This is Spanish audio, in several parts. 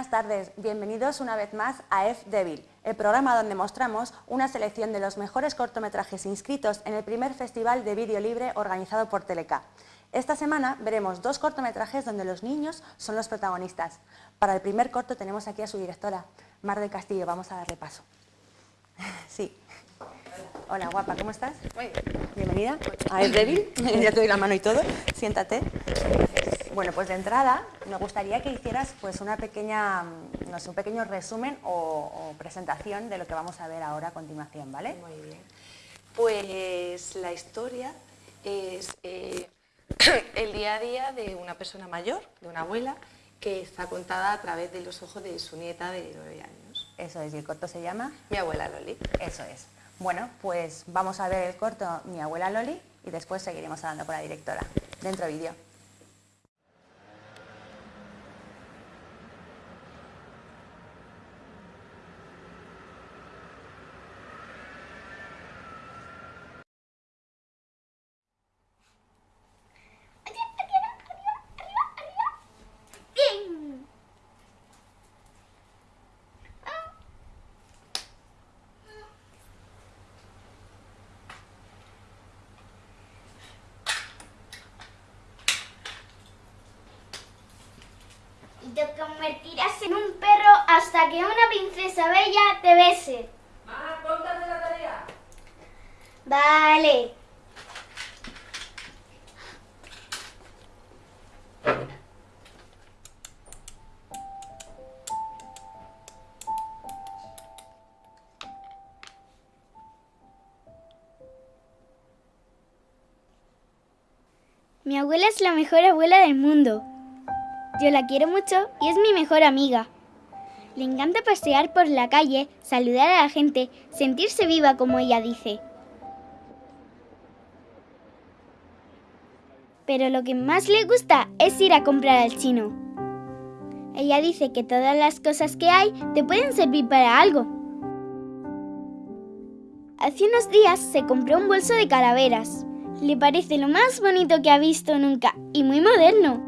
Buenas tardes, bienvenidos una vez más a F Devil, el programa donde mostramos una selección de los mejores cortometrajes inscritos en el primer festival de vídeo libre organizado por Teleca. Esta semana veremos dos cortometrajes donde los niños son los protagonistas. Para el primer corto tenemos aquí a su directora, Mar del Castillo, vamos a darle paso. Sí. Hola, guapa, ¿cómo estás? Muy bien. Bienvenida a F Devil, ya te doy la mano y todo, siéntate. Bueno, pues de entrada me gustaría que hicieras pues una pequeña, no sé, un pequeño resumen o, o presentación de lo que vamos a ver ahora a continuación, ¿vale? Muy bien. Pues la historia es eh, el día a día de una persona mayor, de una abuela, que está contada a través de los ojos de su nieta de nueve años. Eso es, y el corto se llama Mi abuela Loli. Eso es. Bueno, pues vamos a ver el corto Mi abuela Loli y después seguiremos hablando con la directora. Dentro vídeo. Mi abuela es la mejor abuela del mundo. Yo la quiero mucho y es mi mejor amiga. Le encanta pasear por la calle, saludar a la gente, sentirse viva como ella dice. Pero lo que más le gusta es ir a comprar al chino. Ella dice que todas las cosas que hay te pueden servir para algo. Hace unos días se compró un bolso de calaveras. Le parece lo más bonito que ha visto nunca y muy moderno.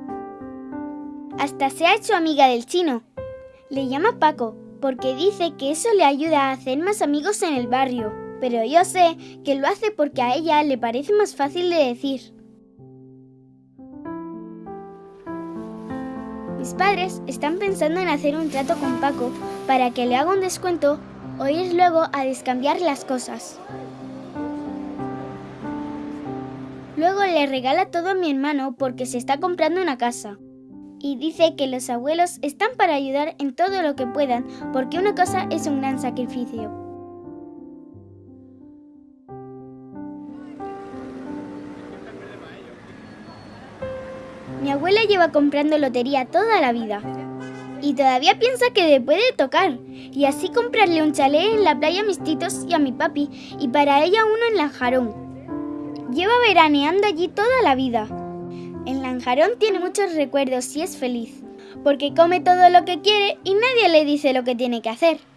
Hasta se ha hecho amiga del chino. Le llama Paco porque dice que eso le ayuda a hacer más amigos en el barrio. Pero yo sé que lo hace porque a ella le parece más fácil de decir. Mis padres están pensando en hacer un trato con Paco para que le haga un descuento o ir luego a descambiar las cosas. Luego le regala todo a mi hermano porque se está comprando una casa y dice que los abuelos están para ayudar en todo lo que puedan, porque una cosa es un gran sacrificio. Mi abuela lleva comprando lotería toda la vida y todavía piensa que le puede tocar y así comprarle un chalet en la playa a mis titos y a mi papi y para ella uno en Lanjarón. Lleva veraneando allí toda la vida. En Lanjarón tiene muchos recuerdos y es feliz, porque come todo lo que quiere y nadie le dice lo que tiene que hacer.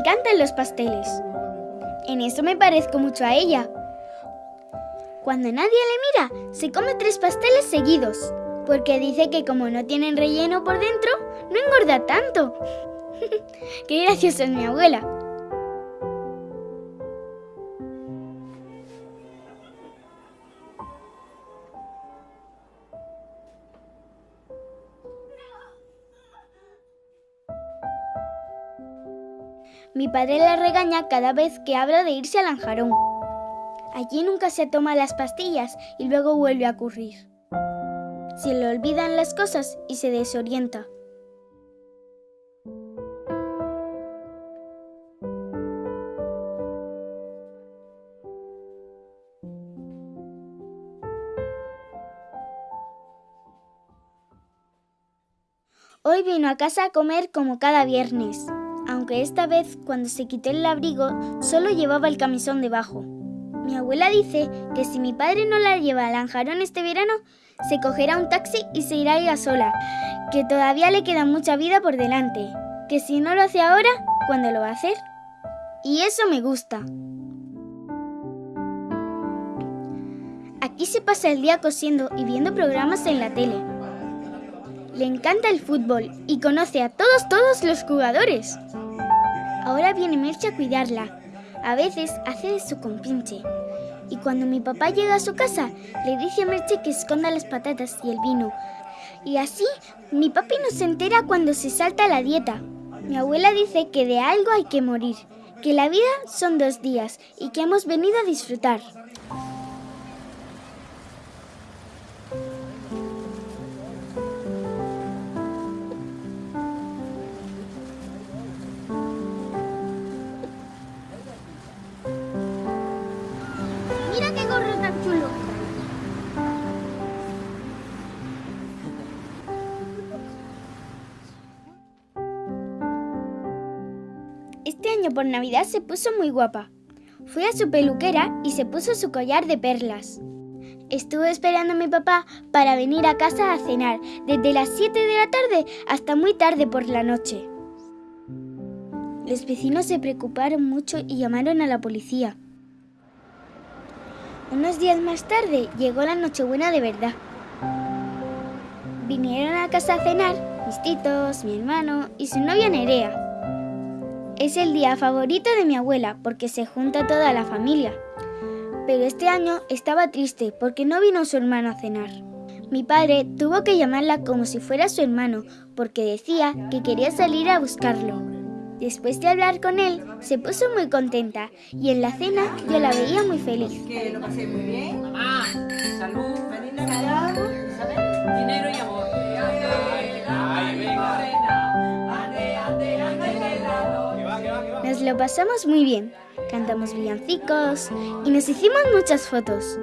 Encantan los pasteles. En eso me parezco mucho a ella. Cuando nadie le mira, se come tres pasteles seguidos, porque dice que como no tienen relleno por dentro, no engorda tanto. Qué graciosa es mi abuela. Padre la regaña cada vez que habla de irse a Lanjarón. Allí nunca se toma las pastillas y luego vuelve a ocurrir. Se le olvidan las cosas y se desorienta. Hoy vino a casa a comer como cada viernes, aunque esta vez cuando se quitó el abrigo solo llevaba el camisón debajo. Mi abuela dice que si mi padre no la lleva a Lanjarón este verano, se cogerá un taxi y se irá ella sola, que todavía le queda mucha vida por delante, que si no lo hace ahora, ¿cuándo lo va a hacer? Y eso me gusta. Aquí se pasa el día cosiendo y viendo programas en la tele. Le encanta el fútbol y conoce a todos, todos los jugadores. Ahora viene Merche a cuidarla. A veces hace de su compinche. Y cuando mi papá llega a su casa, le dice a Merche que esconda las patatas y el vino. Y así, mi papi no se entera cuando se salta la dieta. Mi abuela dice que de algo hay que morir, que la vida son dos días y que hemos venido a disfrutar. Por Navidad se puso muy guapa. Fui a su peluquera y se puso su collar de perlas. Estuve esperando a mi papá para venir a casa a cenar, desde las 7 de la tarde hasta muy tarde por la noche. Los vecinos se preocuparon mucho y llamaron a la policía. Unos días más tarde llegó la Nochebuena de verdad. Vinieron a casa a cenar mis titos, mi hermano y su novia Nerea. Es el día favorito de mi abuela porque se junta toda la familia. Pero este año estaba triste porque no vino su hermano a cenar. Mi padre tuvo que llamarla como si fuera su hermano porque decía que quería salir a buscarlo. Después de hablar con él, se puso muy contenta y en la cena yo la veía muy feliz. Que lo pasé muy bien. Mamá, salud, feliz Navidad, lo pasamos muy bien, cantamos villancicos y nos hicimos muchas fotos.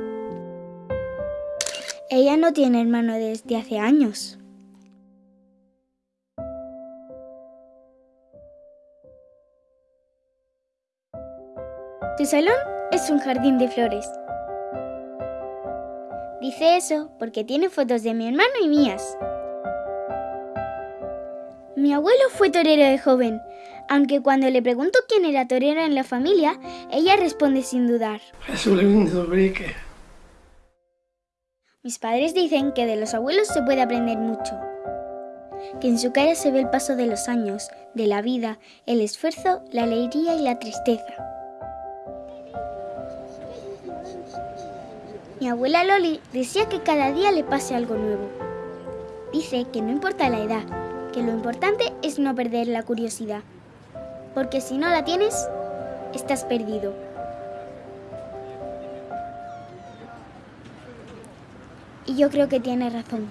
Ella no tiene hermano desde hace años. Su salón es un jardín de flores. Dice eso porque tiene fotos de mi hermano y mías. Mi abuelo fue torero de joven, aunque cuando le pregunto quién era torero en la familia, ella responde sin dudar. Jesús lindo brique. Mis padres dicen que de los abuelos se puede aprender mucho, que en su cara se ve el paso de los años, de la vida, el esfuerzo, la alegría y la tristeza. Mi abuela Loli decía que cada día le pase algo nuevo. Dice que no importa la edad, que lo importante es no perder la curiosidad, porque si no la tienes, estás perdido. Y yo creo que tiene razón.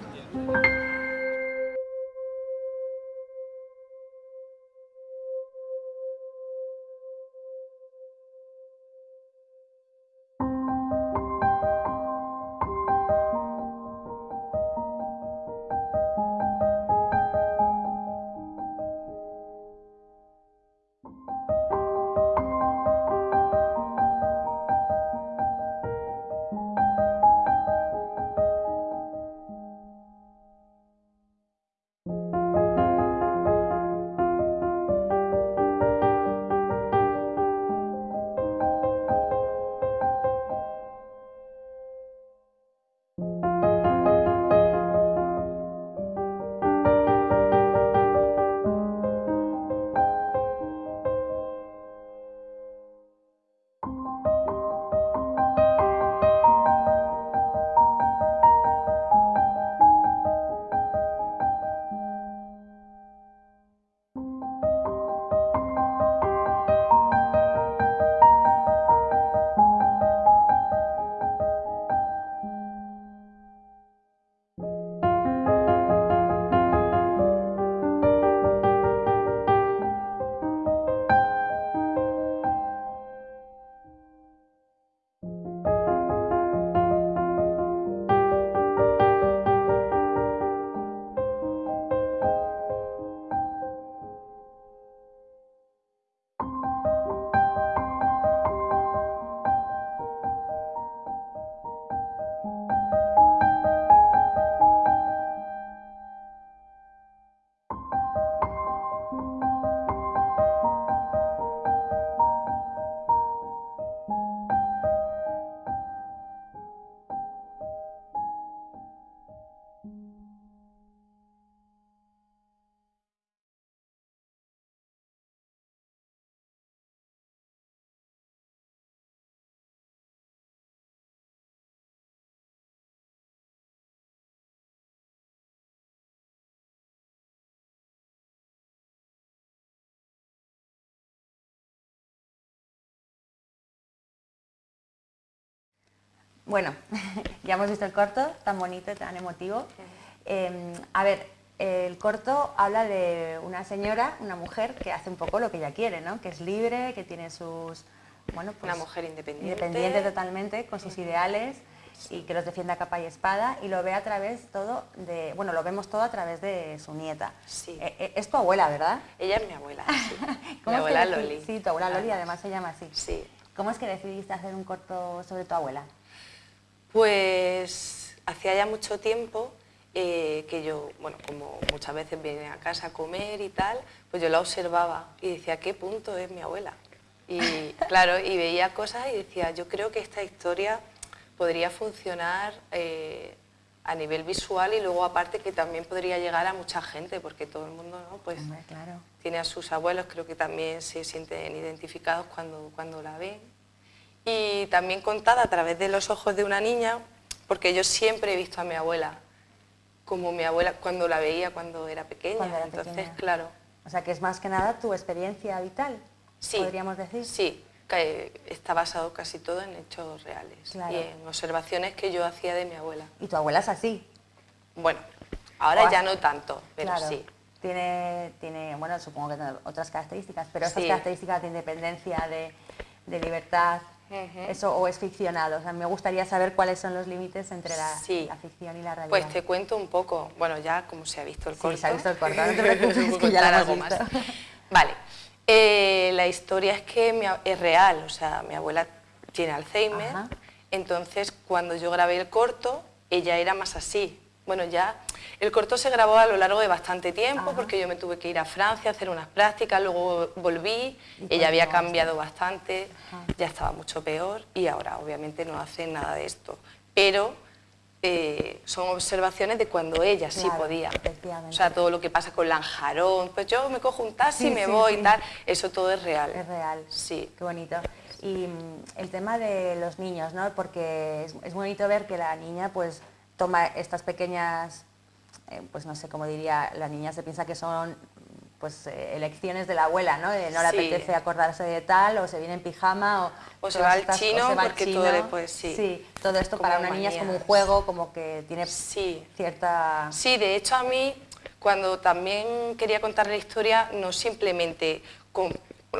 Bueno, ya hemos visto el corto, tan bonito, tan emotivo. Eh, a ver, el corto habla de una señora, una mujer que hace un poco lo que ella quiere, ¿no? Que es libre, que tiene sus... Bueno, pues, Una mujer independiente. Independiente totalmente, con sus ideales y que los defiende a capa y espada y lo ve a través todo de... Bueno, lo vemos todo a través de su nieta. Sí. Eh, eh, es tu abuela, ¿verdad? Ella es mi abuela, sí. mi ¿Cómo es que abuela Loli. Sí, tu abuela Loli, además se llama así. Sí. ¿Cómo es que decidiste hacer un corto sobre tu abuela? Pues hacía ya mucho tiempo eh, que yo, bueno, como muchas veces viene a casa a comer y tal, pues yo la observaba y decía, ¿qué punto es mi abuela? Y claro, y veía cosas y decía, yo creo que esta historia podría funcionar eh, a nivel visual y luego aparte que también podría llegar a mucha gente, porque todo el mundo, ¿no? Pues Hombre, claro. tiene a sus abuelos, creo que también se sienten identificados cuando, cuando la ven. Y también contada a través de los ojos de una niña, porque yo siempre he visto a mi abuela, como mi abuela cuando la veía cuando era pequeña. Cuando era Entonces, pequeña. claro, O sea, que es más que nada tu experiencia vital, sí. podríamos decir. Sí, que está basado casi todo en hechos reales Claro. y en observaciones que yo hacía de mi abuela. Y tu abuela es así. Bueno, ahora O ya no tanto, pero claro. sí. Tiene, tiene, bueno, supongo que tiene otras características, pero estas Sí. características de independencia, de, de libertad, Eso o es ficcionado. O sea, me gustaría saber cuáles son los límites entre la, Sí. la ficción y la realidad. Pues te cuento un poco, bueno, ya como se ha visto el Sí, corto. se ha visto el corto, no te preocupes, que ya lo más. Vale, eh, la historia es que mi es real, o sea, mi abuela tiene Alzheimer, Ajá. entonces cuando yo grabé el corto, ella era más así. Bueno, ya el corto se grabó a lo largo de bastante tiempo Ajá. porque yo me tuve que ir a Francia a hacer unas prácticas, luego volví, ella había cambiado bastante, Ajá. ya estaba mucho peor y ahora obviamente no hace nada de esto. Pero eh, son observaciones de cuando ella sí Claro, podía. O sea, todo lo que pasa con Lanjarón, pues yo me cojo un taxi Sí, y me sí, voy sí. y tal, eso todo es real. Es real. Sí. Qué bonito. Y mm, el tema de los niños, ¿no? Porque es, es bonito ver que la niña pues toma estas pequeñas, eh, pues no sé cómo diría, la niña se piensa que son pues eh, elecciones de la abuela, ¿no? No le Sí. apetece acordarse de tal, o se viene en pijama, o, O se va al estas- chino va porque chino. todo le- sí. todo esto Como para una niña es como un juego, como que tiene Sí. cierta... Sí, de hecho a mí, cuando también quería contar la historia, no simplemente con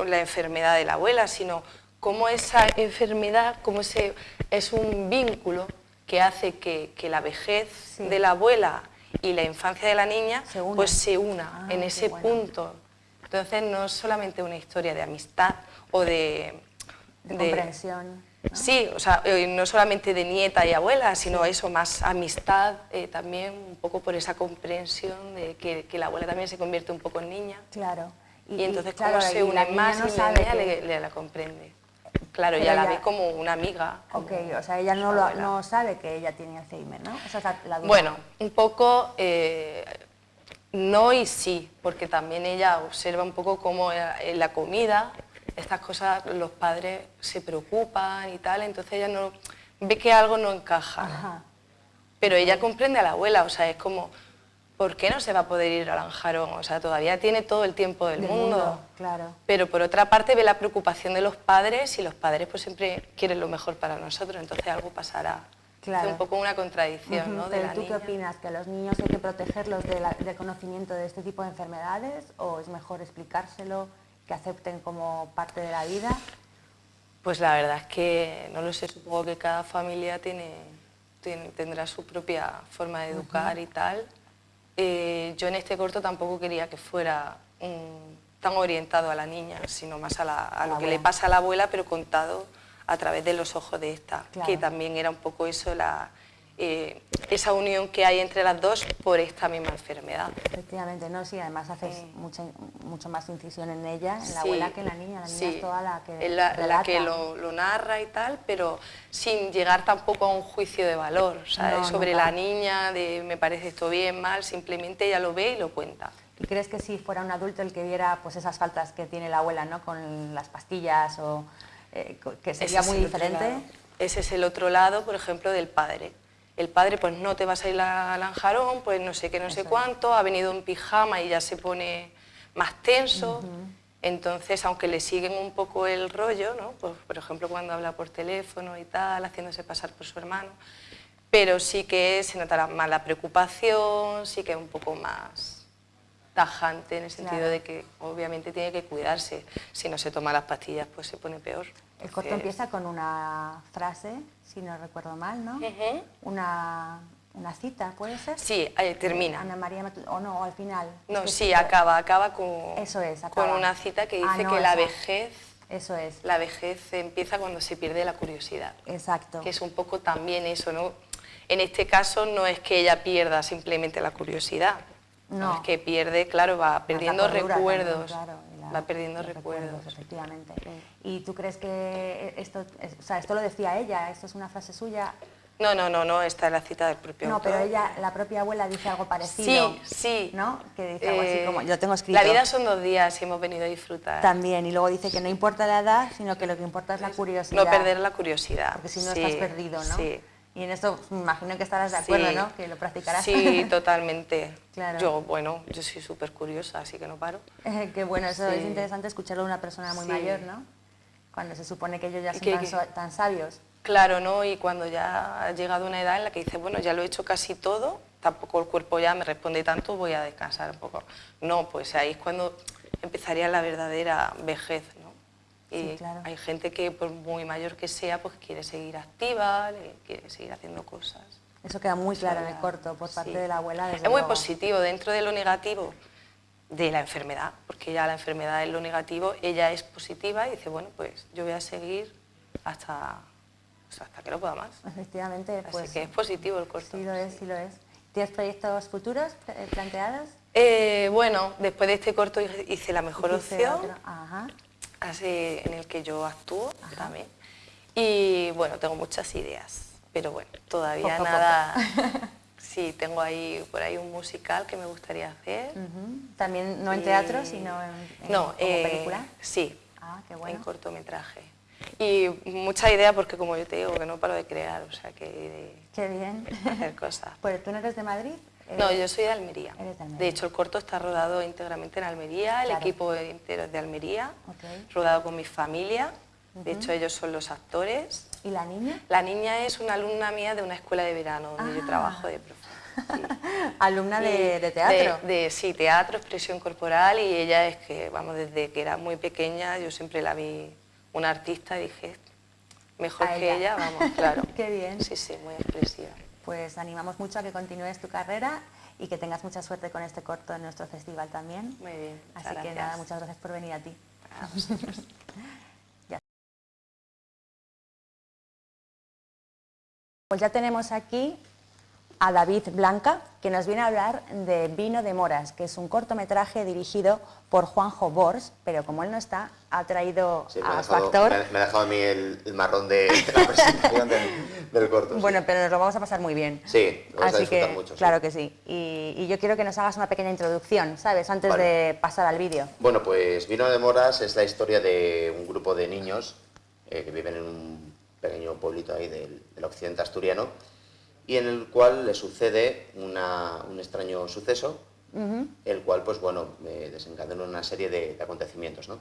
la enfermedad de la abuela, sino cómo esa enfermedad, cómo ese, es un vínculo que hace que, que la vejez de la abuela y la infancia de la niña Se pues se una Ah, en ese bueno. punto. Entonces no es solamente una historia de amistad o de... de comprensión. ¿no? Sí, o sea, eh, no solamente de nieta y abuela, sino eso, más amistad, eh, también un poco por esa comprensión de que, que la abuela también se convierte un poco en niña. Claro. Y, entonces claro, como se y la une niña más no y la sabe niña que- le, le la comprende. Claro, ya la ve como una amiga. Ok, o sea, ella no, lo, no sabe que ella tiene Alzheimer, ¿no? Esa es la, la duda. Bueno, un poco eh, no y sí, porque también ella observa un poco cómo en la comida estas cosas los padres se preocupan y tal, entonces ella no ve que algo no encaja. Ajá. Pero ella comprende a la abuela, o sea, es como, ¿por qué no se va a poder ir a Lanjarón? O sea, todavía tiene todo el tiempo del, Del mundo. mundo, claro. Pero por otra parte ve la preocupación de los padres y los padres pues siempre quieren lo mejor para nosotros, entonces algo pasará. Claro. Es un poco una contradicción, ¿no? De Pero la ¿tú niña. qué opinas? ¿Que a los niños hay que protegerlos de la- del conocimiento de este tipo de enfermedades o es mejor explicárselo, que acepten como parte de la vida? Pues la verdad es que no lo sé, supongo que cada familia tiene, tiene- tendrá su propia forma de educar y tal. Eh, yo en este corto tampoco quería que fuera tan orientado a la niña, sino más a, la- a la lo que le pasa a la abuela, pero contado a través de los ojos de esta, Claro. que también era un poco eso, la, eh, esa unión que hay entre las dos por esta misma enfermedad. Efectivamente, no, sí, además haces mucha, mucho más incisión en ella, en la Sí, abuela que en la niña. La niña sí. es toda la que la, la que lo, lo narra y tal, pero sin llegar tampoco a un juicio de valor. No, sobre nunca. la niña, de me parece esto bien, mal, simplemente ella lo ve y lo cuenta. ¿Y crees que si fuera un adulto el que viera pues esas faltas que tiene la abuela, ¿no? Con las pastillas o eh, que sería Ese es muy diferente? Ese es el otro lado, por ejemplo, del padre. El padre, pues no te vas a ir a Lanjarón, pues no sé qué, no sé cuánto, ha venido en pijama y ya se pone más tenso. Entonces, aunque le siguen un poco el rollo, ¿no? Pues, por ejemplo, cuando habla por teléfono y tal, haciéndose pasar por su hermano, pero sí que se notará más la preocupación, sí que es un poco más tajante en el sentido Claro. de que obviamente tiene que cuidarse. Si no se toma las pastillas, pues se pone peor. El corto empieza con una frase, si no recuerdo mal, ¿no? Una, una cita, ¿puede ser? Sí, eh, termina. Ana María, Matl- o no, al final. No, sí, acaba, acaba con, Eso es, con una cita que dice Ah, no, que la vejez, Eso es, la vejez empieza cuando se pierde la curiosidad. exacto. que es un poco también eso, ¿no? En este caso no es que ella pierda simplemente la curiosidad, No. es que pierde, claro, va perdiendo cordura también, recuerdos, claro, la- va perdiendo los recuerdos. Efectivamente. ¿Y tú crees que esto, es- o sea, esto lo decía ella, esto es una frase suya? No, no, no, no, esta es la cita del propio No, autor. pero ella, la propia abuela dice algo parecido. Sí, sí. ¿No? Que dice algo así Eh, como, yo lo tengo escrito. La vida son dos días y hemos venido a disfrutar. También, y luego dice que no importa la edad, sino que lo que importa es la curiosidad. No perder la curiosidad. Porque si no sí, estás perdido, ¿no? Sí. Y en esto me imagino que estarás de acuerdo, Sí. ¿no? Que lo practicarás. Sí, totalmente. Claro. Yo, bueno, yo soy súper curiosa, así que no paro. Que bueno, eso Sí. es interesante escucharlo de una persona muy Sí. mayor, ¿no? Cuando se supone que ellos ya son que- tan, que- so- tan sabios. Claro, ¿no? Y cuando ya ha llegado una edad en la que dice, bueno, ya lo he hecho casi todo, tampoco el cuerpo ya me responde tanto, voy a descansar un poco. No, pues ahí es cuando empezaría la verdadera vejez, Y Sí, claro. hay gente que, por muy mayor que sea, pues quiere seguir activa, quiere seguir haciendo cosas. Eso queda muy claro en el corto por parte sí. de la abuela. desde Es muy luego. positivo dentro de lo negativo de la enfermedad, porque ya la enfermedad es lo negativo, ella es positiva y dice, bueno, pues yo voy a seguir hasta, pues, hasta que no pueda más. Efectivamente, Así pues que es positivo el corto. sí lo es, sí lo es. ¿Tienes proyectos futuros eh, planteados? Eh, bueno, después de este corto hice La Mejor Opción, Ajá. Así, en el que yo actúo también. Y bueno, tengo muchas ideas, pero bueno, todavía Poco nada. Sí, tengo ahí por ahí un musical que me gustaría hacer. También no en Y- teatro, sino en, en- no, como eh, película. Sí, Ah, qué en cortometraje. Y mucha idea porque como yo te digo, que no paro de crear, o sea, que Qué bien. de hacer cosas. Pues tú no eres de Madrid. No, Eres- yo soy de Almería. Eres de Almería. De hecho, el corto está rodado íntegramente en Almería, el Claro. equipo entero es de Almería, rodado con mi familia. De hecho, ellos son los actores. ¿Y la niña? La niña es una alumna mía de una escuela de verano donde yo Ah. trabajo de profe. Sí. Alumna de, teatro. De, de- sí, teatro, expresión corporal y ella es que, vamos, desde que era muy pequeña yo siempre la vi una artista y dije, mejor A que ella. ella, vamos, claro. Qué bien. Sí, sí, muy expresiva. Pues animamos mucho a que continúes tu carrera y que tengas mucha suerte con este corto en nuestro festival también. Muy bien, Así que nada, muchas gracias por venir a ti. A vosotros. Pues ya tenemos aquí a David Blanca, que nos viene a hablar de Vino de Moras, que es un cortometraje dirigido por Juanjo Bors, pero como él no está, ha traído Sí, a su dejado, actor. me ha- me ha dejado a mí el, el marrón de, de la presentación del, del corto. sí. Bueno, pero nos lo vamos a pasar muy bien. Sí, lo vamos a Así disfrutar que, mucho, sí. claro que sí. Y, y yo quiero que nos hagas una pequeña introducción, ¿sabes? Antes Vale. de pasar al vídeo. Bueno, pues Vino de Moras es la historia de un grupo de niños eh, que viven en un pequeño pueblito ahí del, del occidente asturiano y en el cual le sucede una- un extraño suceso, el cual, pues bueno, desencadena una serie de, de acontecimientos, ¿no?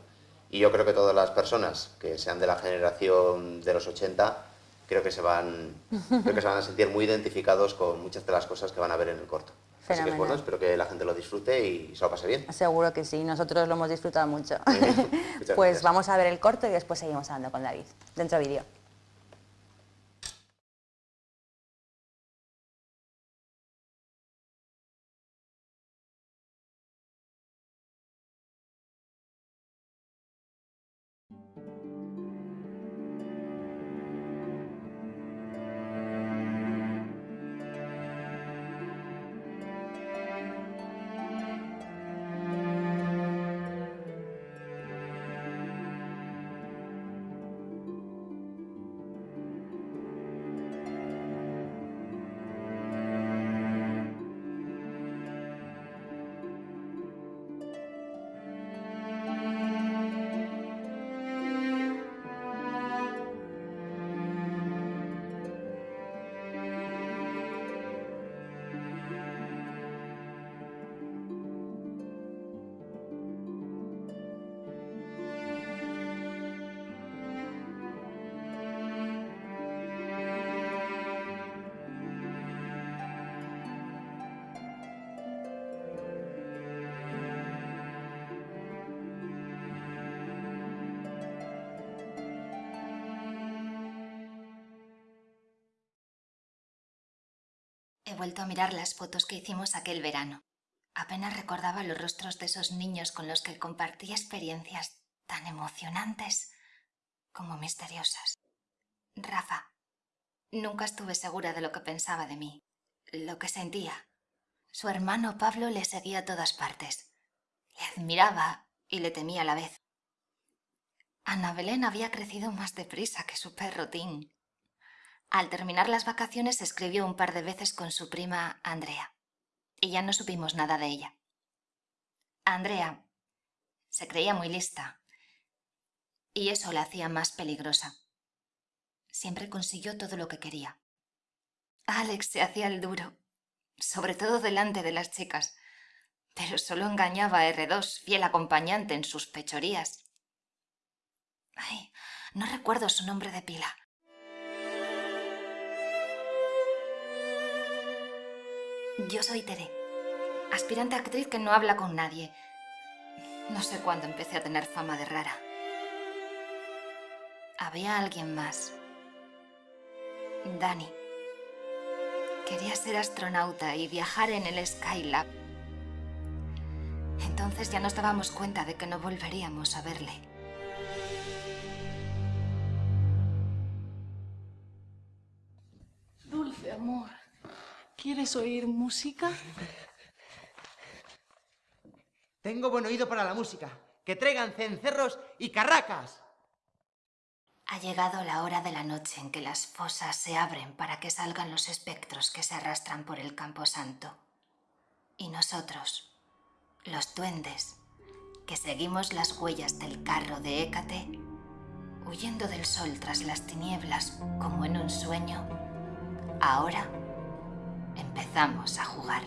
Y yo creo que todas las personas que sean de la generación de los 80 creo que se van, creo que se van a sentir muy identificados con muchas de las cosas que van a ver en el corto. Así que es Fenomenal. bueno, espero que la gente lo disfrute y se lo pase bien. Seguro que sí, nosotros lo hemos disfrutado mucho. Pues gracias. vamos a ver el corto y después seguimos hablando con David. Dentro vídeo. Vuelto a mirar las fotos que hicimos aquel verano. Apenas recordaba los rostros de esos niños con los que compartí experiencias tan emocionantes como misteriosas. Rafa, nunca estuve segura de lo que pensaba de mí, lo que sentía. Su hermano Pablo le seguía a todas partes. Le admiraba y le temía a la vez. Ana Belén había crecido más deprisa que su perro Tim. Al terminar las vacaciones escribió un par de veces con su prima Andrea, y ya no supimos nada de ella. Andrea se creía muy lista, y eso la hacía más peligrosa. Siempre consiguió todo lo que quería. Alex se hacía el duro, sobre todo delante de las chicas, pero solo engañaba a R2, fiel acompañante en sus pechorías. Ay, no recuerdo su nombre de pila. Yo soy Tere, aspirante actriz que no habla con nadie. No sé cuándo empecé a tener fama de rara. Había alguien más. Dani. Quería ser astronauta y viajar en el Skylab. Entonces ya nos dábamos cuenta de que no volveríamos a verle. ¿Quieres oír música? Tengo buen oído para la música. Que traigan cencerros y carracas. Ha llegado la hora de la noche en que las fosas se abren para que salgan los espectros que se arrastran por el camposanto. Y nosotros, los duendes, que seguimos las huellas del carro de Hécate, huyendo del sol tras las tinieblas como en un sueño, ahora empezamos a jugar.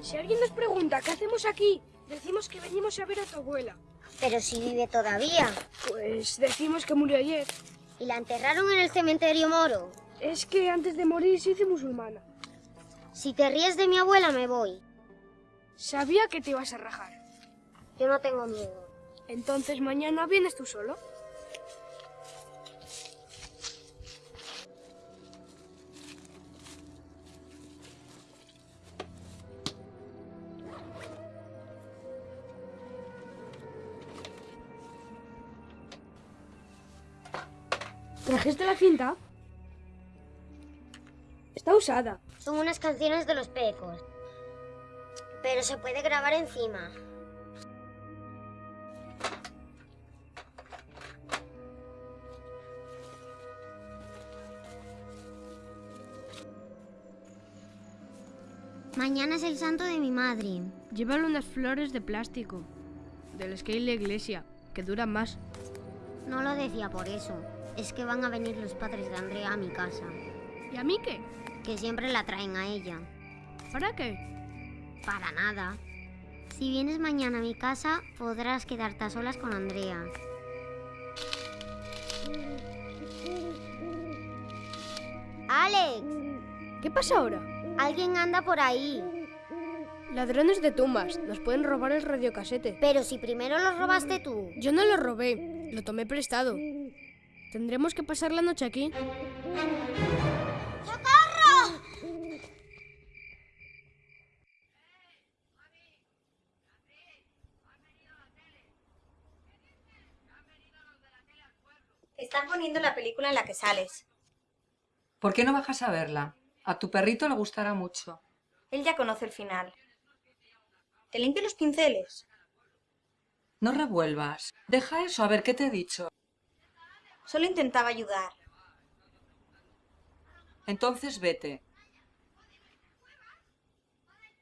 Si alguien nos pregunta qué hacemos aquí, decimos que venimos a ver a tu abuela. Pero si vive todavía. Pues decimos que murió ayer. ¿Y la enterraron en el cementerio moro? Es que antes de morir se hizo musulmana. Si te ríes de mi abuela, me voy. Sabía que te ibas a rajar. Yo no tengo miedo. Entonces mañana vienes tú solo. ¿Trajiste la cinta? Está usada. Son unas canciones de los pecos. Pero se puede grabar encima. Mañana es el santo de mi madre. Llévale unas flores de plástico. Del que hay en la iglesia, que duran más. No lo decía por eso. Es que van a venir los padres de Andrea a mi casa. ¿Y a mí qué? Que siempre la traen a ella. ¿Para qué? Para nada. Si vienes mañana a mi casa, podrás quedarte a solas con Andrea. ¡Alex! ¿Qué pasa ahora? Alguien anda por ahí. Ladrones de tumbas. Nos pueden robar el radiocasete. Pero si primero lo robaste tú. Yo no lo robé. Lo tomé prestado. Tendremos que pasar la noche aquí. ¡Socorro! Están poniendo la película en la que sales. ¿Por qué no bajas a verla? A tu perrito le gustará mucho. Él ya conoce el final. ¿Te limpio los pinceles? No revuelvas. Deja eso, a ver qué te he dicho. Solo intentaba ayudar. Entonces vete.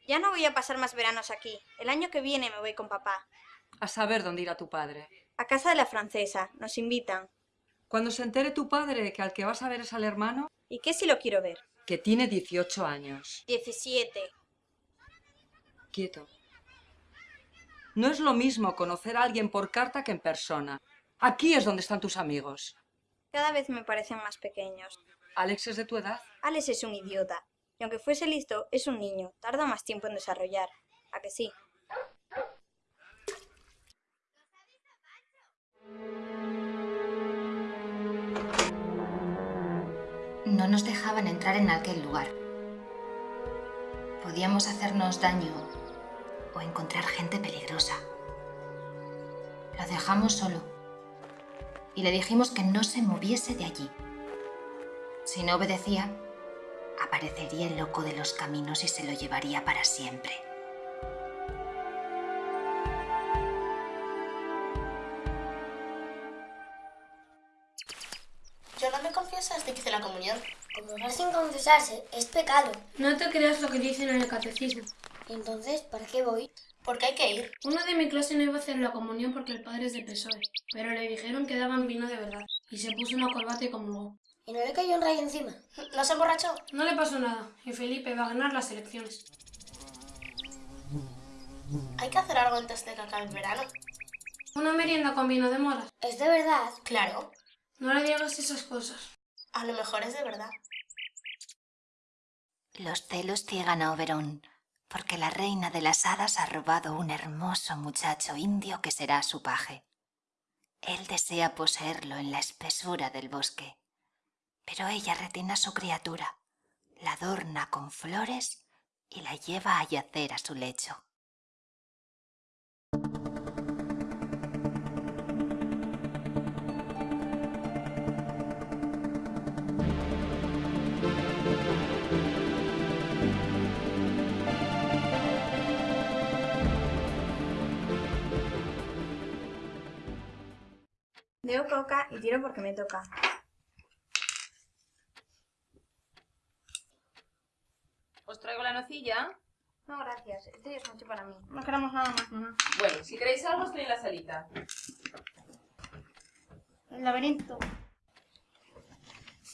Ya no voy a pasar más veranos aquí. El año que viene me voy con papá. A saber dónde irá tu padre. A casa de la francesa. Nos invitan. Cuando se entere tu padre que al que vas a ver es al hermano... ¿Y qué si lo quiero ver? Que tiene 18 años. 17. Quieto. No es lo mismo conocer a alguien por carta que en persona. Aquí es donde están tus amigos. Cada vez me parecen más pequeños. ¿Alex es de tu edad? Alex es un idiota. Y aunque fuese listo, es un niño. Tarda más tiempo en desarrollar. ¿A que sí? No nos dejaban entrar en aquel lugar. Podíamos hacernos daño o encontrar gente peligrosa. Lo dejamos solo y le dijimos que no se moviese de allí. Si no obedecía, aparecería el loco de los caminos y se lo llevaría para siempre. Yo no me confieso desde que hice la comunión. Comulgar sin confesarse es pecado. No te creas lo que dicen en el catecismo. Entonces, ¿para qué voy? Porque hay que ir. Uno de mi clase no iba a hacer la comunión porque el padre es de PSOE, pero le dijeron que daban vino de verdad y se puso una corbata y comulgó. ¿Y no le cayó un rayo encima? ¿No se emborrachó? No le pasó nada y Felipe va a ganar las elecciones. Hay que hacer algo antes de que acabe el verano. Una merienda con vino de moras. ¿Es de verdad? Claro. No le digas esas cosas. A lo mejor es de verdad. Los celos ciegan a Oberón, porque la reina de las hadas ha robado un hermoso muchacho indio que será su paje. Él desea poseerlo en la espesura del bosque, pero ella retiene a su criatura, la adorna con flores y la lleva a yacer a su lecho. Deo coca y tiro porque me toca. ¿Os traigo la nocilla? No, gracias. Este es mucho para mí. No queremos nada más, mamá. Bueno, si queréis algo, estoy en la salita. El laberinto.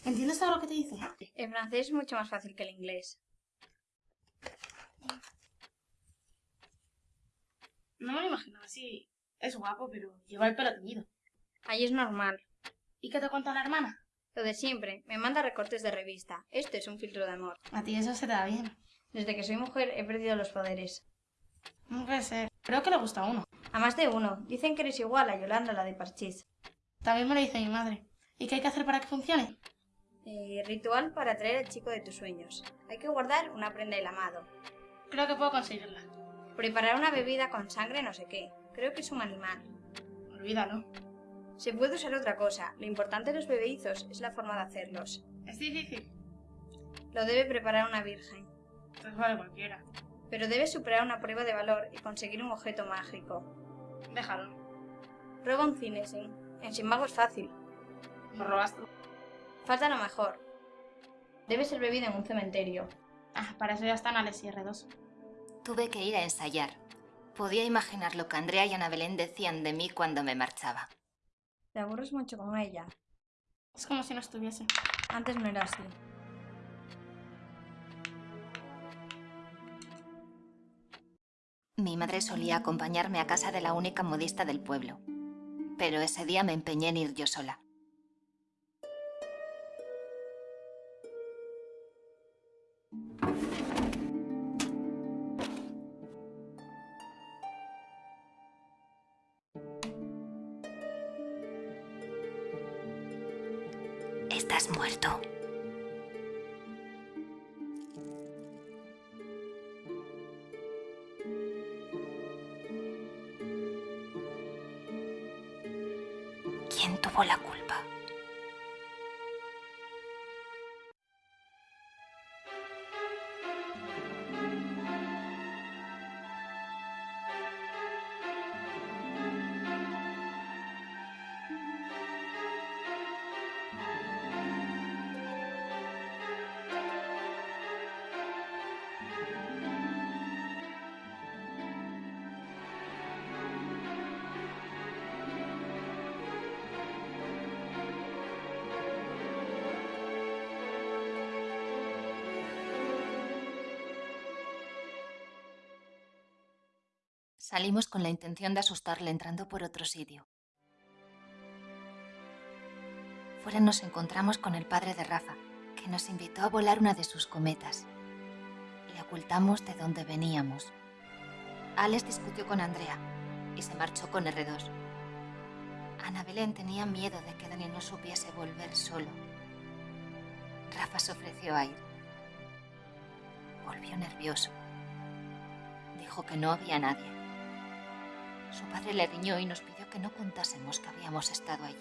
¿Entiendes todo lo que te dice? El francés es mucho más fácil que el inglés. No me lo imaginaba así. Es guapo, pero lleva el pelo teñido. Ahí es normal. ¿Y qué te cuenta la hermana? Lo de siempre. Me manda recortes de revista. Esto es un filtro de amor. A ti eso se te da bien. Desde que soy mujer he perdido los poderes. No puede ser. Creo que le gusta a uno. A más de uno. Dicen que eres igual a Yolanda, la de Parchís. También me lo dice mi madre. ¿Y qué hay que hacer para que funcione? Eh, ritual para atraer al chico de tus sueños. Hay que guardar una prenda del amado. Creo que puedo conseguirla. Preparar una bebida con sangre no sé qué. Creo que es un animal. Olvídalo. Se puede usar otra cosa. Lo importante de los bebedizos es la forma de hacerlos. Es difícil. Lo debe preparar una virgen. Pues vale cualquiera. Pero debe superar una prueba de valor y conseguir un objeto mágico. Déjalo. Roba un cinesin. En Sin Mago es fácil. Lo robas tú. Falta lo mejor. Debe ser bebido en un cementerio. Ah, para eso ya están Alex y R2. Tuve que ir a ensayar. Podía imaginar lo que Andrea y Ana Belén decían de mí cuando me marchaba. Te aburres mucho con ella. Es como si no estuviese. Antes no era así. Mi madre solía acompañarme a casa de la única modista del pueblo, pero ese día me empeñé en ir yo sola. Salimos con la intención de asustarle entrando por otro sitio. Fuera nos encontramos con el padre de Rafa, que nos invitó a volar una de sus cometas. Le ocultamos de dónde veníamos. Alex discutió con Andrea y se marchó con R2. Ana Belén tenía miedo de que Dani no supiese volver solo. Rafa se ofreció a ir. Volvió nervioso. dijo que no había nadie. Su padre le riñó y nos pidió que no contásemos que habíamos estado allí.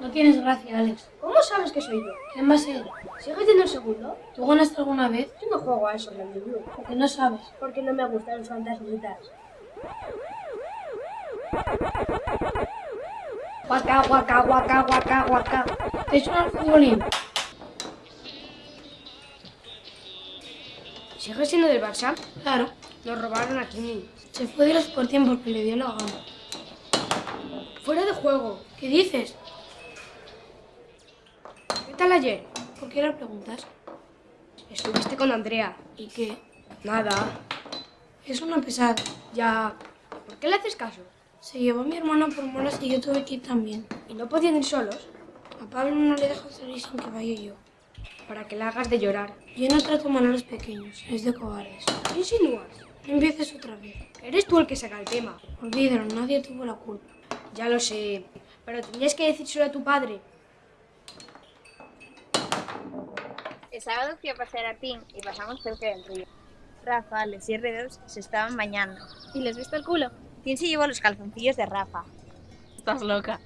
No tienes gracia, Alex. ¿Cómo sabes que soy yo? ¿Quién va a ser? ¿Sigues siendo el segundo? ¿Tú ganaste alguna vez? Yo no juego a eso, la niño. ¿Por qué no sabes? Porque no me gustan los fantasmitas. Guaca, guaca, guaca, guaca, guaca. ¿Te he hecho un futbolín? ¿Sigues siendo del Barça? Claro. Nos robaron a Kimi. Se fue de los Sporting porque le dio la gana. Fuera de juego. ¿Qué dices? ¿Qué tal ayer? ¿Por qué lo preguntas? Estuviste con Andrea. ¿Y qué? Nada. Es una pesada. Ya. ¿Por qué le haces caso? Se llevó mi hermana por moras y yo tuve que ir también. ¿Y no podían ir solos? A Pablo no le dejo salir sin que vaya yo. Para que le hagas de llorar. Yo no trato mal a los pequeños, es de cobardes. ¿Qué insinúas? No empieces otra vez. Eres tú el que saca el tema. Olvídalo, nadie tuvo la culpa. Ya lo sé, pero tenías que decírselo a tu padre. El sábado fui a pasear a Tim y pasamos cerca del río. Rafa, Alex y R2 se estaban bañando. ¿Y les viste el culo? Tim se llevó los calzoncillos de Rafa. Estás loca.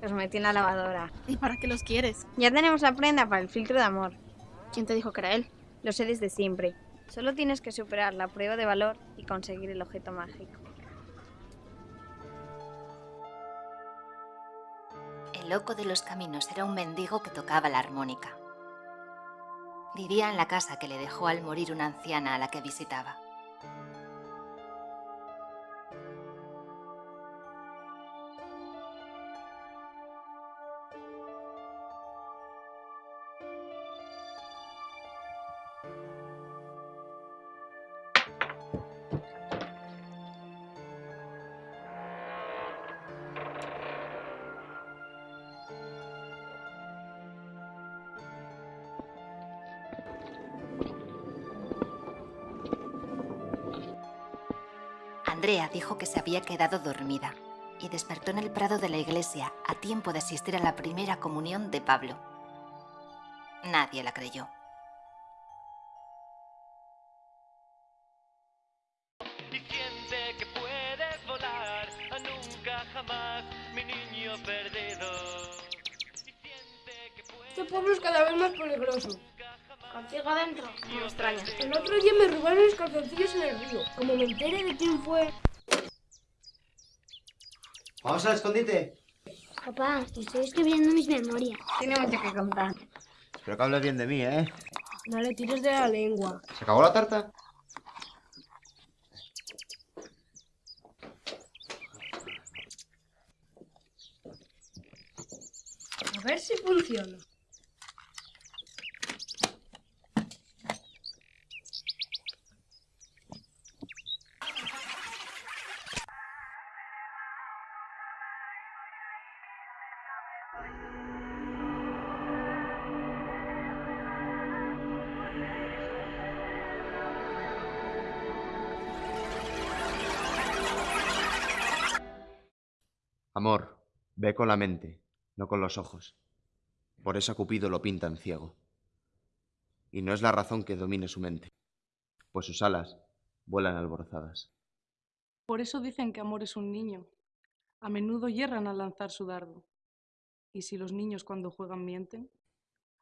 Los metí en la lavadora. ¿Y para qué los quieres? Ya tenemos la prenda para el filtro de amor. ¿Quién te dijo que era él? Lo sé desde siempre. Solo tienes que superar la prueba de valor y conseguir el objeto mágico. El loco de los caminos era un mendigo que tocaba la armónica. Vivía en la casa que le dejó al morir una anciana a la que visitaba. Dijo que se había quedado dormida y despertó en el prado de la iglesia a tiempo de asistir a la primera comunión de Pablo. Nadie la creyó. Y siente que puedes volar a nunca jamás, mi niño perdido. Este pueblo es cada vez más peligroso. Contigo adentro. No me extraña. El otro día me robaron los calzoncillos en el río. Como me entere de quién fue... Vamos al escondite. Papá, estoy escribiendo mis memorias. Tiene mucho que contar. Espero que hables bien de mí, ¿eh? No le tires de la lengua. ¿Se acabó la tarta? A ver si funciona. Amor, ve con la mente, no con los ojos. Por eso a Cupido lo pintan ciego. Y no es la razón que domine su mente, pues sus alas vuelan alborozadas. Por eso dicen que amor es un niño. A menudo yerran al lanzar su dardo. Y si los niños cuando juegan mienten,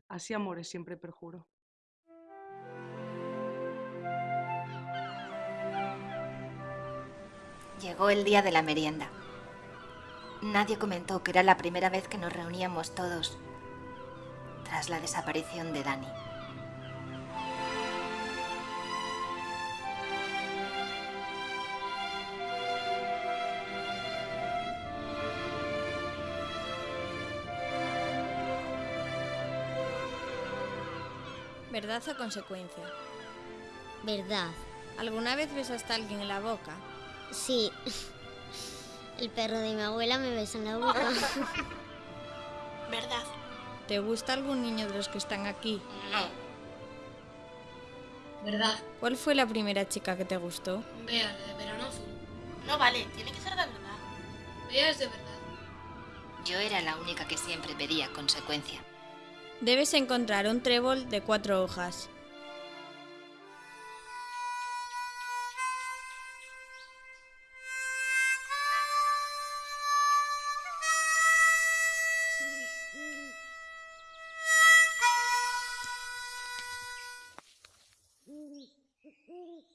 así amor es siempre perjuro. Llegó el día de la merienda. Nadie comentó que era la primera vez que nos reuníamos todos tras la desaparición de Dani. ¿Verdad o consecuencia? Verdad. ¿Alguna vez besaste a alguien en la boca? Sí. El perro de mi abuela me besa en la boca. ¿Verdad? ¿Te gusta algún niño de los que están aquí? No. ¿Verdad? ¿Cuál fue la primera chica que te gustó? Vea, la de verano azul. No vale, tiene que ser de verdad. Ella es de verdad. Yo era la única que siempre pedía consecuencia. Debes encontrar un trébol de cuatro hojas.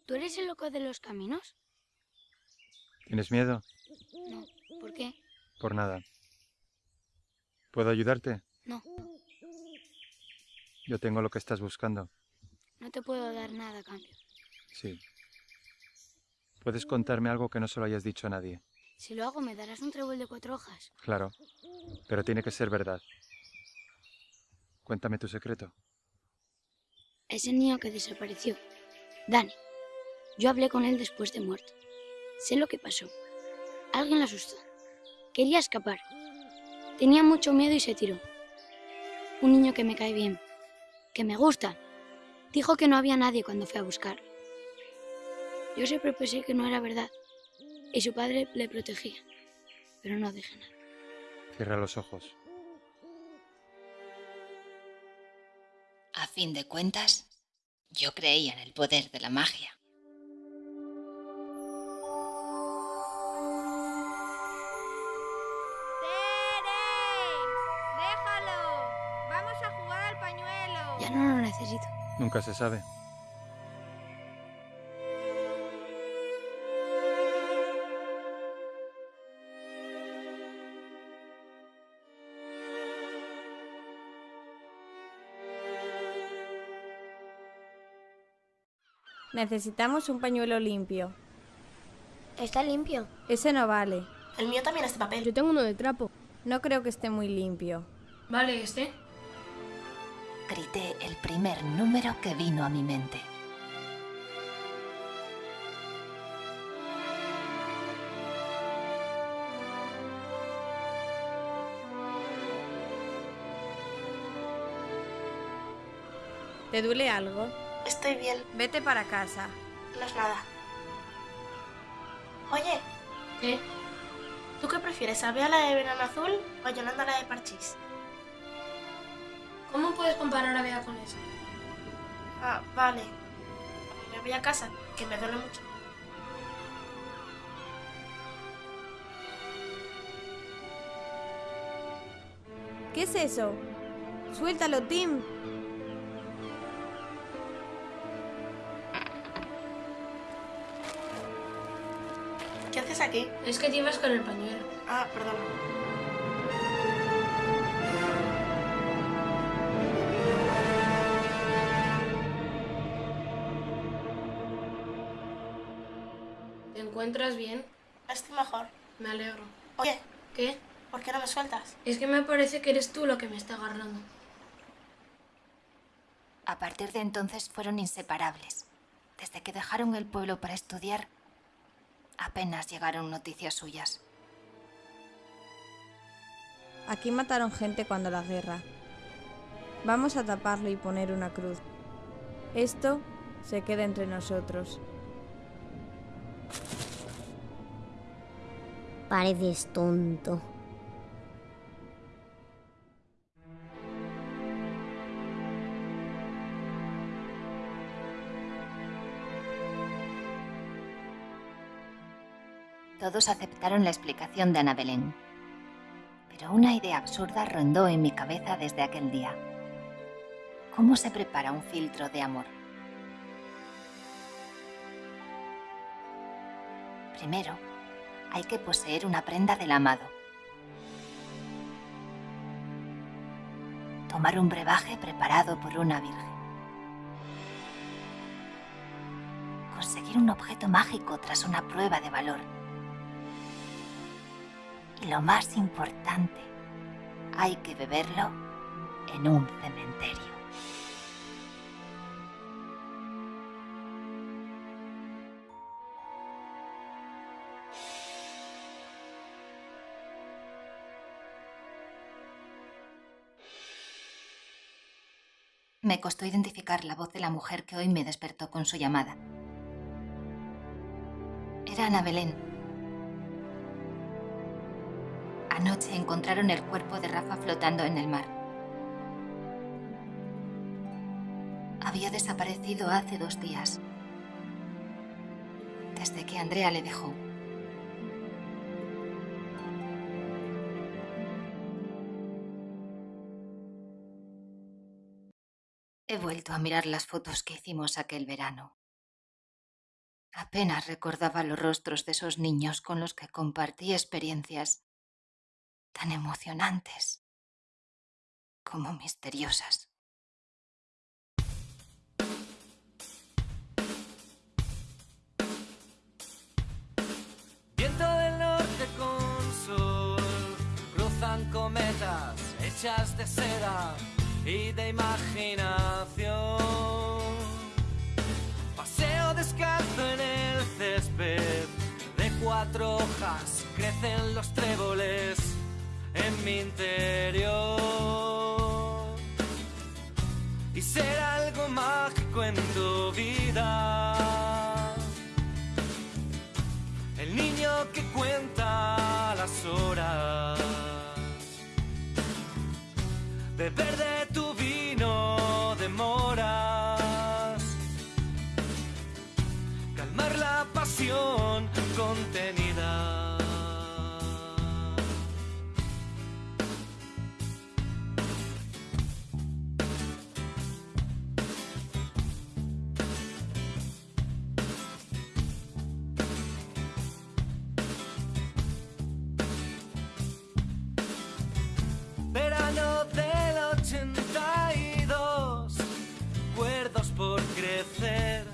¿Tú eres el loco de los caminos? ¿Tienes miedo? No. ¿Por qué? Por nada. ¿Puedo ayudarte? No. Yo tengo lo que estás buscando. No te puedo dar nada a cambio. Sí. ¿Puedes contarme algo que no se lo hayas dicho a nadie? Si lo hago, me darás un trébol de cuatro hojas. Claro. Pero tiene que ser verdad. Cuéntame tu secreto. Ese niño que desapareció, Dani. Yo hablé con él después de muerto. Sé lo que pasó. Alguien lo asustó. Quería escapar. Tenía mucho miedo y se tiró. Un niño que me cae bien, que me gusta. Dijo que no había nadie cuando fue a buscar. Yo siempre pensé que no era verdad. Y su padre le protegía. Pero no dije nada. Cierra los ojos. A fin de cuentas, yo creía en el poder de la magia. Nunca se sabe. Necesitamos un pañuelo limpio. Está limpio. Ese no vale. El mío también es de papel. Yo tengo uno de trapo. No creo que esté muy limpio. Vale, este. Primer número que vino a mi mente. ¿Te duele algo? Estoy bien. Vete para casa. No es nada. Oye, ¿Qué? ¿tú qué prefieres? ¿A la de verano azul o a Yolanda la de parchís? ¿Cómo puedes comparar a Bea con eso? Ah, vale. Me voy a casa, que me duele mucho. ¿Qué es eso? Suéltalo, Tim. ¿Qué haces aquí? Es que te ibas con el pañuelo. Ah, perdón. Encuentras bien? Estoy mejor. Me alegro. Oye, ¿Qué? ¿por qué no me sueltas? Es que me parece que eres tú lo que me está agarrando. A partir de entonces fueron inseparables. Desde que dejaron el pueblo para estudiar, apenas llegaron noticias suyas. Aquí mataron gente cuando la guerra. Vamos a taparlo y poner una cruz. Esto se queda entre nosotros. Pareces tonto. Todos aceptaron la explicación de Ana Belén. Pero una idea absurda rondó en mi cabeza desde aquel día. ¿Cómo se prepara un filtro de amor? Primero, hay que poseer una prenda del amado. Tomar un brebaje preparado por una virgen. Conseguir un objeto mágico tras una prueba de valor. Y lo más importante, hay que beberlo en un cementerio. Me costó identificar la voz de la mujer que hoy me despertó con su llamada. Era Ana Belén. Anoche encontraron el cuerpo de Rafa flotando en el mar. Había desaparecido hace dos días, desde que Andrea le dejó. He vuelto a mirar las fotos que hicimos aquel verano. Apenas recordaba los rostros de esos niños con los que compartí experiencias tan emocionantes como misteriosas. Viento del norte con sol, cruzan cometas hechas de seda y de imaginación. Paseo descalzo en el césped, de cuatro hojas crecen los tréboles en mi interior. Y ser algo mágico en tu vida. El niño que cuenta las horas. Beber de pasión contenida. Verano del 82, cuerdos por crecer,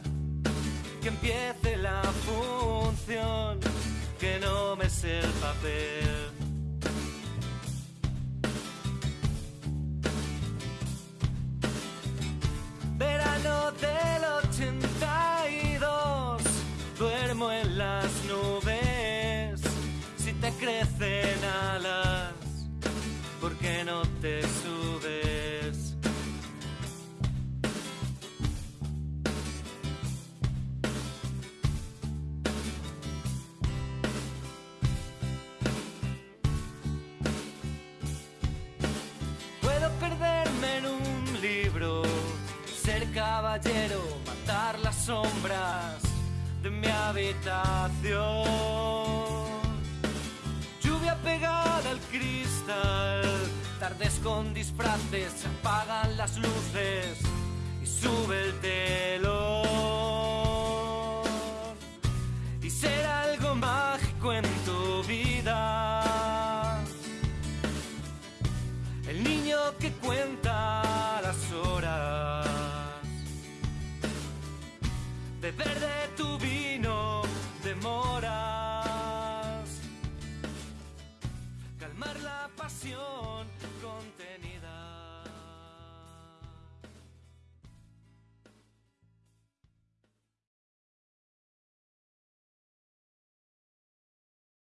que empiece el papel. Verano del 82, duermo en las nubes, si te crecen alas. ¿por qué no te subes? Caballero, matar las sombras de mi habitación lluvia pegada al cristal, tardes con disfraces, se apagan las luces y sube el telón. Y ser algo mágico en tu vida. El niño que cuenta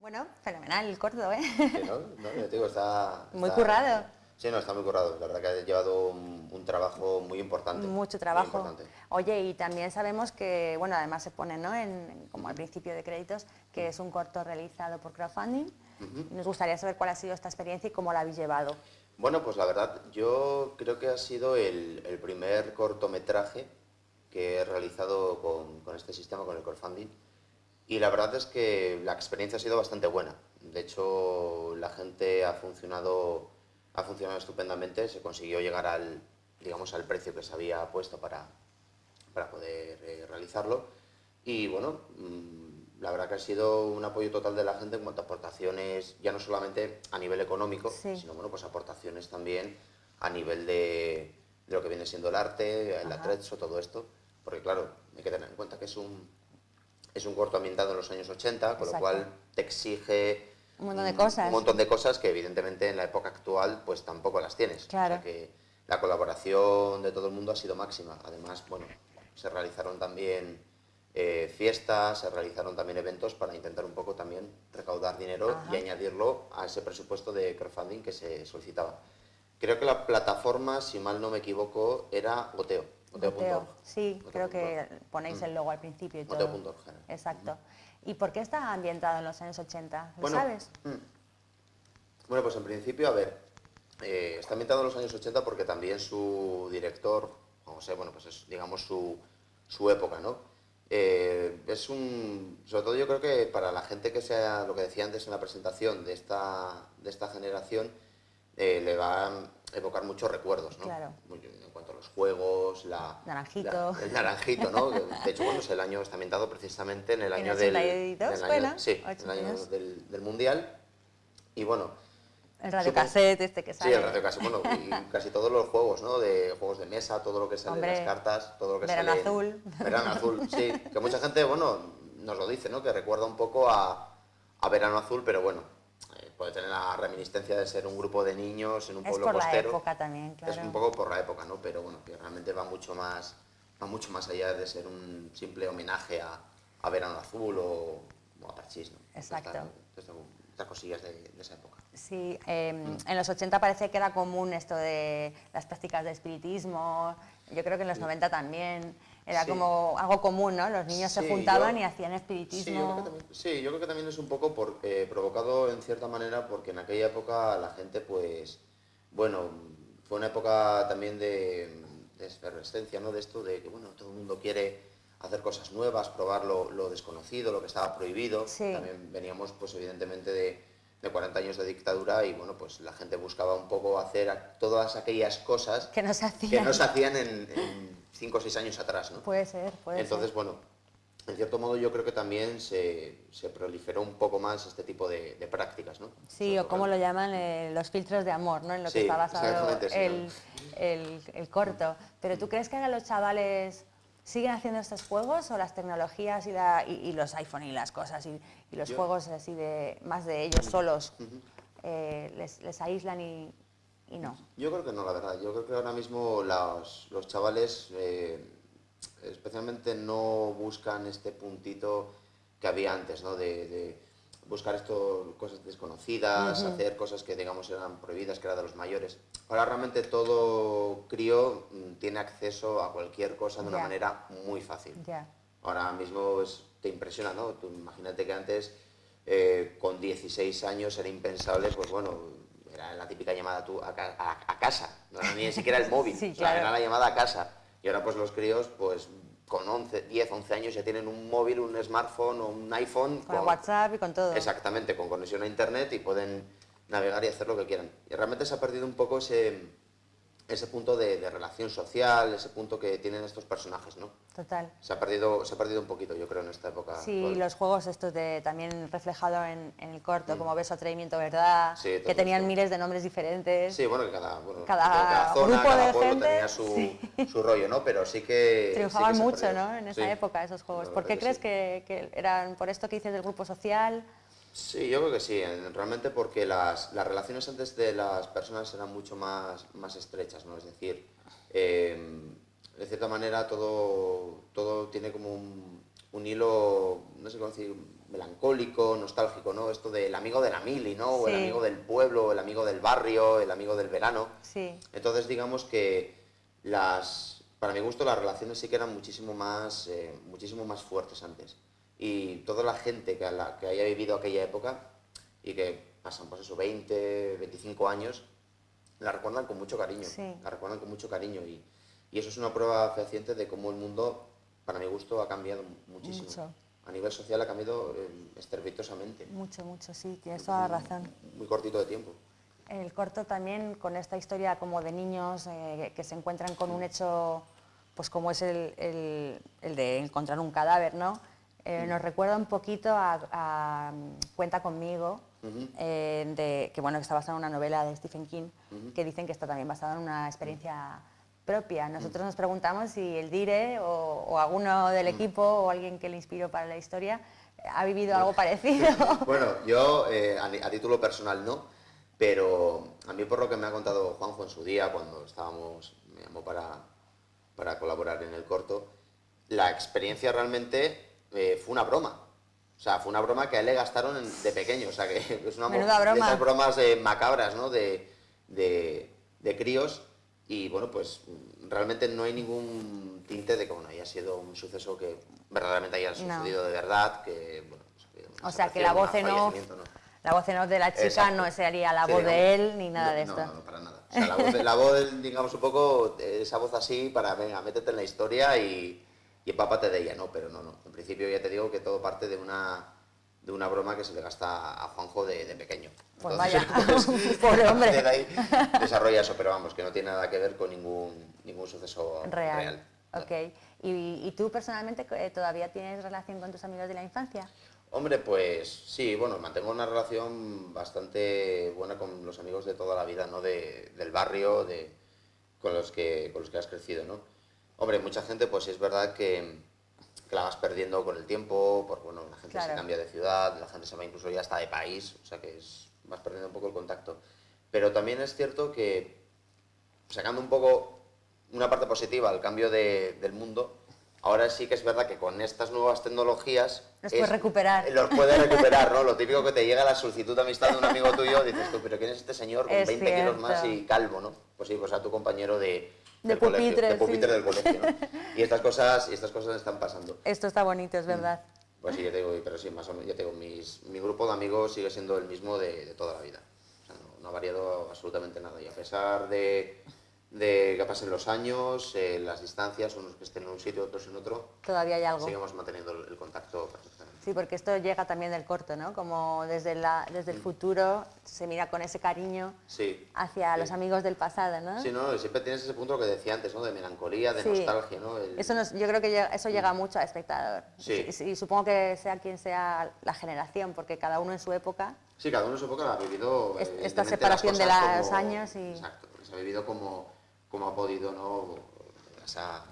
Bueno, fenomenal el corto, ¿eh? Sí, ¿no? No, yo te digo, está... Muy currado. Sí, no, está muy currado. La verdad que ha llevado un, un trabajo muy importante. Mucho trabajo. importante. Oye, y también sabemos que, bueno, además se pone, ¿no? En, como al principio de créditos, que es un corto realizado por crowdfunding. Nos gustaría saber cuál ha sido esta experiencia y cómo la habéis llevado. Bueno, pues la verdad, yo creo que ha sido el, el primer cortometraje que he realizado con, con este sistema, con el crowdfunding. Y la verdad es que la experiencia ha sido bastante buena. De hecho, la gente ha funcionado, ha funcionado estupendamente. Se consiguió llegar al, digamos, al precio que se había puesto para, para poder eh, realizarlo. Y bueno, mm, la verdad que ha sido un apoyo total de la gente en cuanto a aportaciones, ya no solamente a nivel económico, Sí. sino bueno, pues aportaciones también a nivel de, de lo que viene siendo el arte, el Ajá. atrezzo, todo esto. Porque claro, hay que tener en cuenta que es un, es un corto ambientado en los años 80, con Exacto. lo cual te exige Un montón de cosas. Un montón de cosas que evidentemente en la época actual pues tampoco las tienes. Claro. O sea que la colaboración de todo el mundo ha sido máxima. Además, bueno, se realizaron también eh, fiestas, se realizaron también eventos para intentar un poco también recaudar dinero Ajá. y añadirlo a ese presupuesto de crowdfunding que se solicitaba. Creo que la plataforma, si mal no me equivoco, era Oteo. Sí, creo que ponéis el logo al principio y todo. Exacto. ¿Y por qué está ambientado en los años 80? ¿Lo Bueno, sabes? mm. Bueno, pues en principio, a ver, eh, está ambientado en los años 80 porque también su director, José, bueno, pues es, digamos, su, su época, ¿no? Eh, es un, sobre todo yo creo que para la gente que sea, lo que decía antes en la presentación de esta, de esta generación, eh, le va evocar muchos recuerdos, ¿no? Claro. En cuanto a los juegos, la... Naranjito. la- el naranjito, ¿no? De hecho, bueno, es el año, está ambientado precisamente en el En año del... 82, del año- bueno, sí, el año 82. del, del Mundial. Y bueno, El radiocassette este que Sí, sale. el radiocassette, bueno, y casi todos los juegos, ¿no? De juegos de mesa, todo lo que sale Hombre, de las cartas, todo lo que Verano sale... en- Azul. Verano Azul, sí. Que mucha gente, bueno, nos lo dice, ¿no? Que recuerda un poco a, a Verano Azul, pero bueno, puede tener la reminiscencia de ser un grupo de niños en un Es pueblo por la costero. época también, claro. Es un poco por la época, ¿no? Pero bueno, que realmente va mucho más, va mucho más allá de ser un simple homenaje a, a Verano Azul o, o a Parchís, ¿no? Exacto. Estas- estas- estas cosillas de, de esa época. Sí, eh, en los 80 parece que era común esto de las prácticas de espiritismo, yo creo que en los 90 también era Sí. como algo común, ¿no? Los niños se juntaban yo- y hacían Sí yo, creo espiritismo. que también, sí, yo creo que también es un poco por- eh, provocado en cierta manera porque en aquella época la gente, pues, bueno, fue una época también de, de efervescencia, ¿no? De esto de que, bueno, todo el mundo quiere hacer cosas nuevas, probar lo, lo desconocido, lo que estaba prohibido. Sí. También veníamos, pues, evidentemente de, de 40 años de dictadura y, bueno, pues la gente buscaba un poco hacer todas aquellas cosas que no se hacían. que no se hacían en 5 o 6 años atrás, ¿no? Puede ser, puede Entonces, ser. bueno, en cierto modo yo creo que también se, se proliferó un poco más este tipo de, de prácticas, ¿no? Sí, o como lo llaman eh, los filtros de amor, ¿no? En lo que está basado exactamente, sí, el, el- el corto. Pero ¿tú crees que ahora los chavales siguen haciendo estos juegos o las tecnologías y, la- y- y los iPhone y las cosas y, y los Yo- juegos así de más de ellos solos eh, les, les aíslan y, y no? Yo creo que no, la verdad. Yo creo que ahora mismo los, los chavales eh, especialmente no buscan este puntito que había antes, ¿no? De, de buscar esto, cosas desconocidas, Ujú. hacer cosas que digamos eran prohibidas, que era de los mayores. Ahora realmente todo crío mm, tiene acceso a cualquier cosa de una Ya. manera muy fácil. Ya. Ahora mismo es- te impresiona, ¿no? Tú imagínate que antes, eh, con 16 años, era impensable, pues bueno, era la típica llamada tú a, a- a casa, no era ni siquiera el móvil, Sí, o sea, claro. era la llamada a casa. Y ahora pues los críos, pues con 11, 10, 11 años ya tienen un móvil, un smartphone o un iPhone. Con WhatsApp y con todo. Exactamente, con conexión a internet y pueden navegar y hacer lo que quieran. Y realmente se ha perdido un poco ese, ese punto de, de relación social, ese punto que tienen estos personajes, ¿no? Total. Se ha perdido, se ha perdido un poquito, yo creo, en esta época. Sí, actual. los juegos estos de también reflejado en, en el corto, como Beso, Atrevimiento, Verdad, Mm. Sí, que tenían esto. miles de nombres diferentes. Sí, bueno, que cada, bueno, Cada zona, grupo cada de pueblo gente, tenía su, su rollo, ¿no? Pero sí que... Triunfaban sí que mucho. ¿no? En esa época esos juegos. ¿Por qué crees que que, que eran por esto que dices del grupo social? Sí, yo creo que sí, en- realmente porque las, las relaciones antes de las personas eran mucho más, más estrechas, ¿no? Es decir, eh, de cierta manera todo, todo tiene como un, un hilo, no sé cómo decir, melancólico, nostálgico, ¿no? Esto del amigo de la mili, ¿no? O el amigo del pueblo, el amigo del barrio, el amigo del verano. Sí. Entonces, digamos que las, para mi gusto, las relaciones sí que eran muchísimo más, eh, muchísimo más fuertes antes. Y toda la gente que, la- que haya vivido aquella época y que pasan, pues eso, 20, 25 años, la recuerdan con mucho cariño. Sí. La recuerdan con mucho cariño. Y, y eso es una prueba fehaciente de cómo el mundo, para mi gusto, ha cambiado muchísimo. Mucho. A nivel social ha cambiado eh, estrepitosamente. Mucho, mucho, sí, tienes toda la razón. Muy cortito de tiempo. El corto también con esta historia como de niños eh, que se encuentran con un hecho, pues como es el, el- el de encontrar un cadáver, ¿no? Eh, nos recuerda un poquito a, a, mm, Cuenta conmigo, eh, de, que bueno, está basada en una novela de Stephen King, que dicen que está también basada en una experiencia propia. Nosotros nos preguntamos si el Dire o, o alguno del equipo o alguien que le inspiró para la historia eh, ha vivido algo parecido. Bueno, yo eh, a título personal no, pero a mí por lo que me ha contado Juanjo en su día, cuando estábamos, me llamó para, para colaborar en el corto, la experiencia realmente eh, fue una broma. O sea, fue una broma que a él le gastaron en- de pequeño. O sea, que es una Menuda broma. de esas bromas eh, macabras, ¿no? De, de, de críos. Y bueno, pues realmente no hay ningún tinte de que bueno, haya sido un suceso que verdaderamente haya No. sucedido de verdad, que bueno, pues, O sea, que la voz en off, ¿no? La voz en off de la chica Exacto. no sería la Sí, voz de él ni nada no, de esto. No, no, para nada. O sea, la voz, la voz digamos, un poco, esa voz así para, venga, métete en la historia y, y empápate de ella, ¿no? Pero no, no. En principio ya te digo que todo parte de una, de una broma que se le gasta a Juanjo de, de pequeño. Pues Entonces, vaya, pues, pobre hombre. partir de ahí desarrolla eso, pero vamos, que no tiene nada que ver con ningún, ningún suceso Real. real. Ok. ¿Y, y tú personalmente eh, todavía tienes relación con tus amigos de la infancia? Hombre, pues sí, bueno, mantengo una relación bastante buena con los amigos de toda la vida, ¿no? De, del barrio, de, con, los que, con los que has crecido, ¿no? Hombre, mucha gente, pues es verdad que, que la vas perdiendo con el tiempo, porque bueno, la gente se cambia de ciudad, la gente se va incluso ya hasta de país, o sea que es, vas perdiendo un poco el contacto. Pero también es cierto que, sacando un poco una parte positiva al cambio de- del mundo, ahora sí que es verdad que con estas nuevas tecnologías Los es- puedes recuperar. los puedes recuperar, ¿no? Lo típico que te llega la solicitud de amistad de un amigo tuyo, dices tú, pero ¿quién es este señor con Es 20 kilos más y calvo, ¿no? Pues sí, pues a tu compañero de, De del colegio, pupitre, de sí. pupitre del colegio, ¿no? Y estas cosas, y estas cosas están pasando. Esto está bonito, es Mm. verdad. Pues sí, yo te digo, pero sí, más o menos, ya te digo, mis- mi grupo de amigos sigue siendo el mismo de, de toda la vida. O sea, no, no ha variado absolutamente nada. Y a pesar de, de que pasen los años, eh, las distancias, unos que estén en un sitio, otros en otro, Todavía hay algo. seguimos manteniendo el, el contacto. Sí, porque esto llega también del corto, ¿no? Como desde, la, desde el futuro se mira con ese cariño Sí. hacia Sí. los amigos del pasado, ¿no? Sí, no, siempre tienes ese punto que decía antes, ¿no? De melancolía, de Sí. nostalgia, ¿no? El- Eso nos- yo creo que eso llega mucho al espectador. Sí. Y, y supongo que sea quien sea la generación, porque cada uno en su época, Sí, cada uno en su época ha vivido. Evidentemente, esta las separación de cosas los años y- Exacto, se ha vivido como, como ha podido, ¿no? O sea,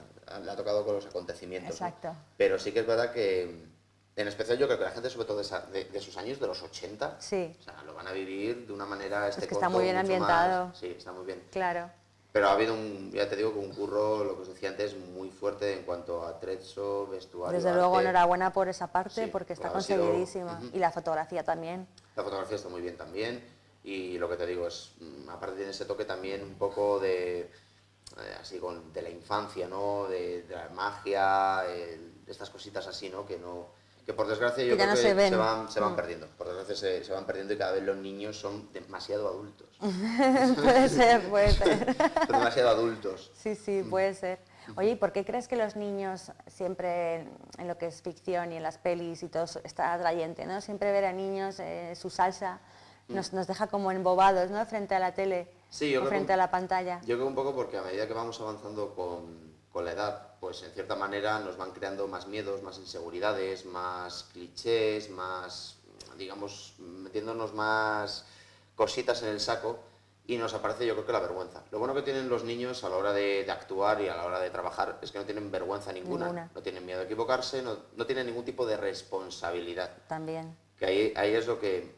le ha tocado con los acontecimientos. ¿no? exacto. Pero sí que es verdad que, en especial yo creo que la gente, sobre todo de, esa- de- de sus años, de los 80, Sí, o sea, lo van a vivir de una manera este que está muy bien ambientado. más- sí, está muy bien. claro. Pero ha habido un, ya te digo, un curro, lo que os decía antes, muy fuerte en cuanto a trezzo, vestuario. Desde luego, arte. enhorabuena por esa parte, Sí, porque está sido- conseguidísima. Y la fotografía también. La fotografía está muy bien también y lo que te digo es, mm, aparte tiene ese toque también un poco de, eh, así con, de la infancia, ¿no? De, de la magia, el- de estas cositas así, ¿no? Que no, que por desgracia yo Que creo no que se van, se van Mm. perdiendo, por desgracia se, se van perdiendo y cada vez los niños son demasiado adultos, puede ser, puede ser. son demasiado adultos. Sí, sí, puede ser. Oye, ¿y por qué crees que los niños siempre en, lo que es ficción y en las pelis y todo está atrayente, ¿no? Siempre ver a niños, eh, su salsa, nos, nos deja como embobados, ¿no? Frente a la tele Sí, yo o frente a la pantalla. Yo creo un poco porque a medida que vamos avanzando con, con la edad, pues en cierta manera nos van creando más miedos, más inseguridades, más clichés, más, digamos, metiéndonos más cositas en el saco y nos aparece yo creo que la vergüenza. Lo bueno que tienen los niños a la hora de, de actuar y a la hora de trabajar es que no tienen vergüenza ninguna, Ninguna. no tienen miedo a equivocarse, no, no tienen ningún tipo de responsabilidad También. que ahí, ahí es lo que,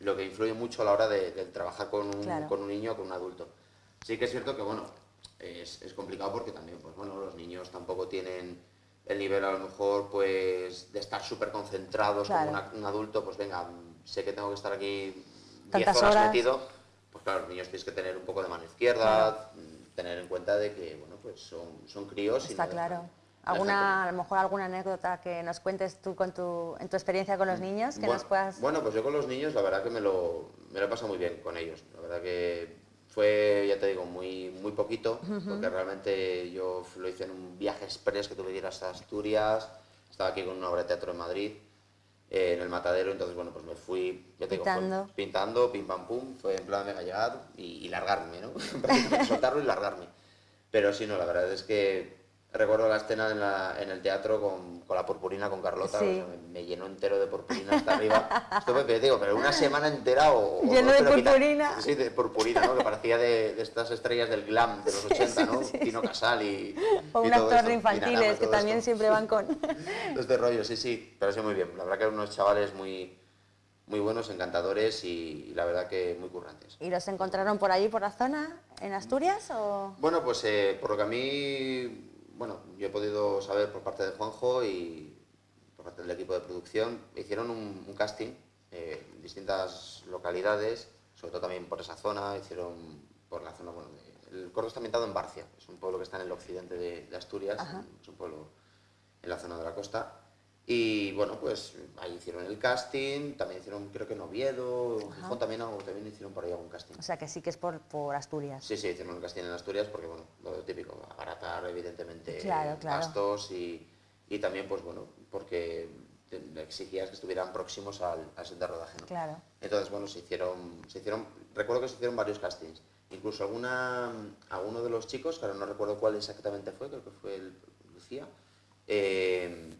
lo que influye mucho a la hora de, de trabajar con un, Claro. con un niño o con un adulto. Sí que es cierto que, bueno, es, es complicado porque también, pues bueno, los niños tampoco tienen el nivel a lo mejor, pues, de estar súper concentrados Claro. como una- un adulto, pues venga, sé que tengo que estar aquí 10 Tantas horas, horas. metido, pues claro, los niños tienes que tener un poco de mano izquierda, tener en cuenta de que, bueno, pues son, son críos y Está no claro. dejan- ¿Alguna, a lo mejor alguna anécdota que nos cuentes tú con tu, en tu experiencia con los niños, que bueno, nos puedas... bueno, pues yo con los niños la verdad que me lo, me lo he pasado muy bien con ellos. La verdad que fue, ya te digo, muy, muy poquito, porque realmente yo lo hice en un viaje express que tuve que ir hasta Asturias, estaba aquí con una obra de teatro en Madrid, eh, en el Matadero, entonces bueno, pues me fui, ya te digo, fue Pintando. pintando, pim pam pum, fue en plan venga llegar y, y largarme, ¿no? Soltarlo y largarme. Pero sí, no, la verdad es que recuerdo la escena en, la- en el teatro con, con la purpurina, con Carlota, Sí. o sea, me, me llenó entero de purpurina hasta arriba. Pero digo, pero una semana entera o... Lleno de purpurina. Sí, de purpurina, ¿no? Que parecía de, de estas estrellas del glam de los 80, ¿no? Tino Casal y... O y un todo actor esto, de Dinarama, infantiles, que también esto. siempre van con... Este rollo, sí, sí, pero sí muy bien. La verdad que eran unos chavales muy, muy buenos, encantadores y, y la verdad que muy currantes. ¿Y los encontraron por ahí, por la zona, en Asturias? O... Bueno, pues eh, por lo que a mí, bueno, yo he podido saber por parte de Juanjo y por parte del equipo de producción, hicieron un, un casting eh, en distintas localidades, sobre todo también por esa zona, hicieron por la zona, bueno, de- el corto está ambientado en Barcia, es un pueblo que está en el occidente de, de Asturias, Ajá. es un pueblo en la zona de la costa, Y bueno, pues ahí hicieron el casting, también hicieron, creo que en Oviedo, en. Gijón también, también hicieron por ahí algún casting. O sea que sí que es por, por Asturias. Sí, sí, hicieron el casting en Asturias porque, bueno, lo típico, abaratar evidentemente Claro, claro. gastos y, y también, pues bueno, porque exigías que estuvieran próximos al, al set de rodaje, ¿no? Claro. Entonces, bueno, se hicieron, se hicieron, recuerdo que se hicieron varios castings. Incluso alguna, alguno de los chicos, que ahora no recuerdo cuál exactamente fue, creo que fue el, Lucía, eh,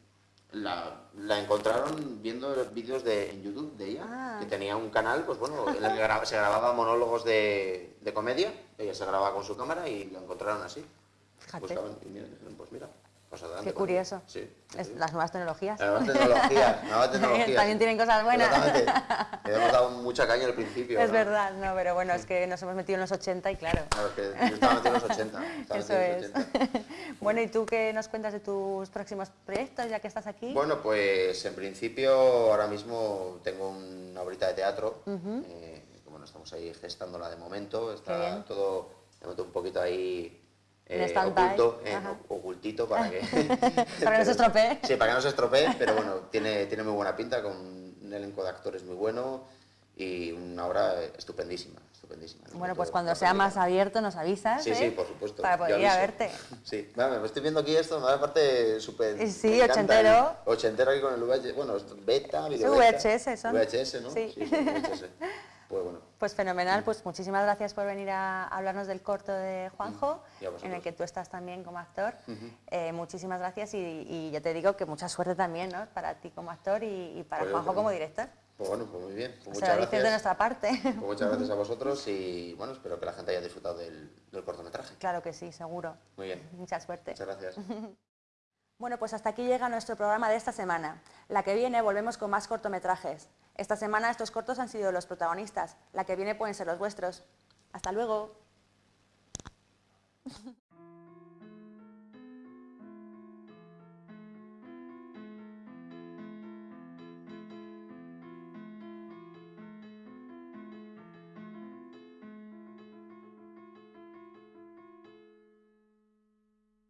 la, la encontraron viendo vídeos de, en YouTube de ella, Ah. que tenía un canal, pues bueno, en el que gra- se grababa monólogos de, de comedia, ella se grababa con su cámara y la encontraron así. Buscaban y dijeron, pues mira, Qué curioso. Sí. Las nuevas tecnologías. Las nuevas tecnologías, nuevas tecnologías. También tienen cosas buenas. Exactamente. Le hemos dado mucha caña al principio. Es ¿no? verdad, no, pero bueno, es que nos hemos metido en los 80 y claro. Claro, es que yo estaba metido en los 80. estaba Eso es. los 80. Bueno, ¿y tú qué nos cuentas de tus próximos proyectos ya que estás aquí? Bueno, pues en principio ahora mismo tengo una obrita de teatro. Ujú. eh, que, bueno, estamos ahí gestándola de momento. Está todo de momento un poquito ahí eh, oculto, eh, ocultito para que... Para que no se estropee. Sí, para que no se estropee, pero bueno, tiene, tiene muy buena pinta, con un elenco de actores muy bueno y una obra estupendísima, estupendísima. Bueno, pues cuando sea más abierto nos avisas, Sí, ¿eh? sí, por supuesto. Para poder ir a verte. Sí, Vale, me estoy viendo aquí esto, me da parte súper... Sí, me encanta, ochentero. ¿eh? Ochentero aquí con el VHS, bueno, beta, Sí, video. VHS son. VHS, ¿no? Sí. son VHS. Pues bueno, Pues fenomenal, pues muchísimas gracias por venir a hablarnos del corto de Juanjo, vosotros. en el que tú estás también como actor. Eh, muchísimas gracias y, y ya te digo que mucha suerte también ¿no? para ti como actor y, y para Pues Juanjo como director. pues bueno, pues muy bien. Pues muchas gracias. de nuestra parte. Pues muchas gracias a vosotros y bueno, espero que la gente haya disfrutado del, del cortometraje. Claro que sí, seguro. Muy bien. Mucha suerte. Muchas gracias. Bueno, pues hasta aquí llega nuestro programa de esta semana. La que viene volvemos con más cortometrajes. Esta semana estos cortos han sido los protagonistas. La que viene pueden ser los vuestros. Hasta luego.